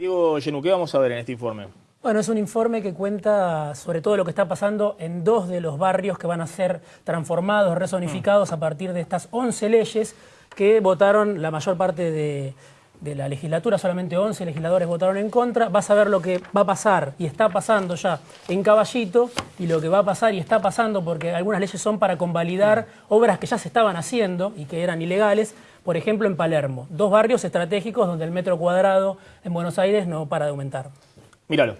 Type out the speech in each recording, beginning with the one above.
Diego Yenu, ¿qué vamos a ver en este informe? Bueno, es un informe que cuenta sobre todo lo que está pasando en dos de los barrios que van a ser transformados, resonificados a partir de estas 11 leyes que votaron la mayor parte de, de la legislatura, solamente 11 legisladores votaron en contra. Vas a ver lo que va a pasar y está pasando ya en Caballito y lo que va a pasar y está pasando porque algunas leyes son para convalidar obras que ya se estaban haciendo y que eran ilegales. Por ejemplo, en Palermo, dos barrios estratégicos donde el metro cuadrado en Buenos Aires no para de aumentar. Míralo.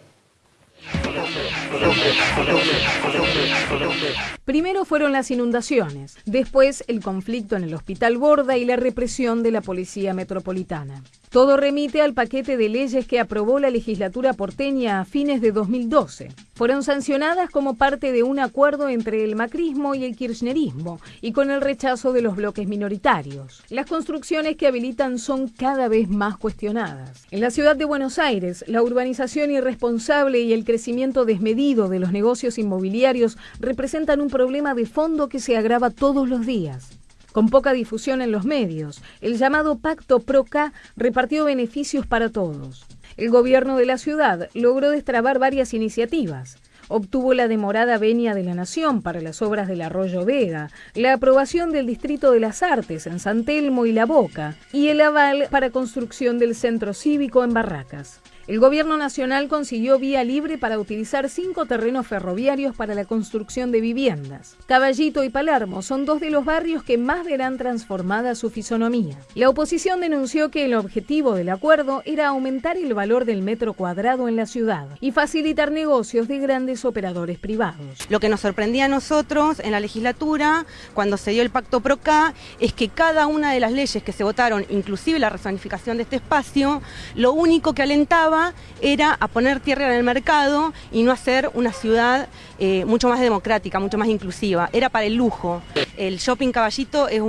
Primero fueron las inundaciones, después el conflicto en el Hospital Borda y la represión de la Policía Metropolitana. Todo remite al paquete de leyes que aprobó la legislatura porteña a fines de 2012. Fueron sancionadas como parte de un acuerdo entre el macrismo y el kirchnerismo y con el rechazo de los bloques minoritarios. Las construcciones que habilitan son cada vez más cuestionadas. En la ciudad de Buenos Aires, la urbanización irresponsable y el crecimiento desmedido de los negocios inmobiliarios representan un problema de fondo que se agrava todos los días. Con poca difusión en los medios, el llamado Pacto PROCA repartió beneficios para todos. El gobierno de la ciudad logró destrabar varias iniciativas. Obtuvo la demorada venia de la Nación para las obras del Arroyo Vega, la aprobación del Distrito de las Artes en San Telmo y La Boca y el aval para construcción del Centro Cívico en Barracas. El gobierno nacional consiguió vía libre para utilizar cinco terrenos ferroviarios para la construcción de viviendas. Caballito y Palermo son dos de los barrios que más verán transformada su fisonomía. La oposición denunció que el objetivo del acuerdo era aumentar el valor del metro cuadrado en la ciudad y facilitar negocios de grandes operadores privados. Lo que nos sorprendía a nosotros en la legislatura, cuando se dio el pacto PROCA, es que cada una de las leyes que se votaron, inclusive la rezonificación de este espacio, lo único que alentaba era a poner tierra en el mercado y no hacer una ciudad eh, mucho más democrática, mucho más inclusiva. Era para el lujo. El shopping caballito es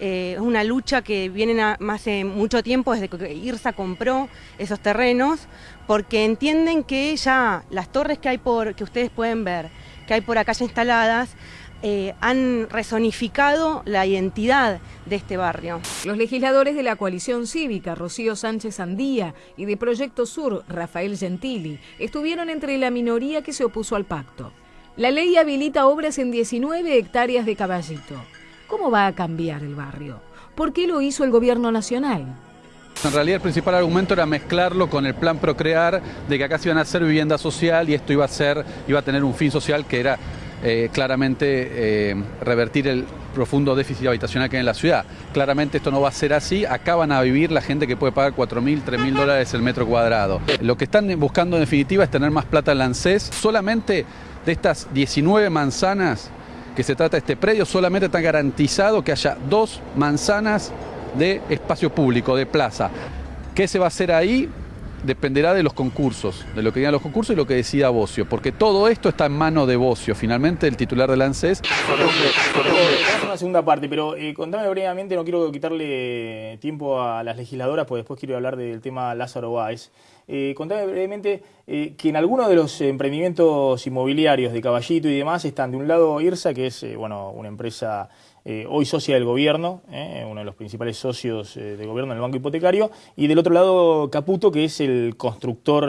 eh, una lucha que viene hace mucho tiempo, desde que IRSA compró esos terrenos, porque entienden que ya las torres que hay por, que ustedes pueden ver, que hay por acá ya instaladas, eh, han resonificado la identidad de este barrio. Los legisladores de la coalición cívica, Rocío Sánchez Andía, y de Proyecto Sur, Rafael Gentili, estuvieron entre la minoría que se opuso al pacto. La ley habilita obras en 19 hectáreas de caballito. ¿Cómo va a cambiar el barrio? ¿Por qué lo hizo el gobierno nacional? En realidad el principal argumento era mezclarlo con el plan Procrear de que acá se iban a hacer vivienda social y esto iba a ser, iba a tener un fin social que era eh, claramente eh, revertir el profundo déficit habitacional que hay en la ciudad. Claramente esto no va a ser así, acá van a vivir la gente que puede pagar 4.000, 3.000 dólares el metro cuadrado. Lo que están buscando en definitiva es tener más plata en. Solamente de estas 19 manzanas que se trata este predio, solamente está garantizado que haya dos manzanas de espacio público, de plaza. ¿Qué se va a hacer ahí? Dependerá de los concursos, de lo que digan los concursos y lo que decida Bocio, porque todo esto está en mano de Bocio. Finalmente, el titular del ANSES. Vamos a una segunda parte, pero eh, contame brevemente, no quiero quitarle tiempo a las legisladoras, porque después quiero hablar del tema Lázaro Báez. Eh, contame brevemente eh, que en algunos de los emprendimientos inmobiliarios de Caballito y demás están de un lado IRSA, que es bueno una empresa eh, hoy socia del gobierno, eh, uno de los principales socios eh, del gobierno en el banco hipotecario, y del otro lado Caputo, que es el constructor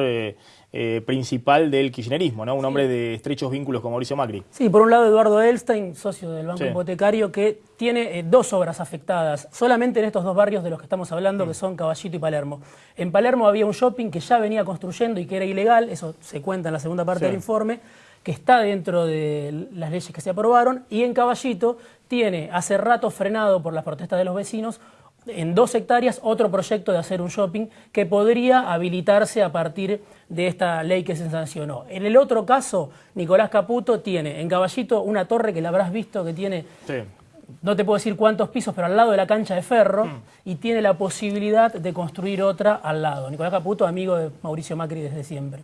principal del kirchnerismo, ¿no? un hombre de estrechos vínculos con Mauricio Macri. Sí, por un lado Eduardo Elstein, socio del banco hipotecario, que tiene dos obras afectadas, solamente en estos dos barrios de los que estamos hablando, que son Caballito y Palermo. En Palermo había un shopping que ya venía construyendo y que era ilegal, eso se cuenta en la segunda parte del informe, que está dentro de las leyes que se aprobaron, y en Caballito tiene hace rato frenado por las protestas de los vecinos en dos hectáreas otro proyecto de hacer un shopping que podría habilitarse a partir de esta ley que se sancionó. En el otro caso, Nicolás Caputo tiene en Caballito una torre que la habrás visto que tiene, no te puedo decir cuántos pisos, pero al lado de la cancha de ferro, mm. y tiene la posibilidad de construir otra al lado. Nicolás Caputo, amigo de Mauricio Macri desde siempre.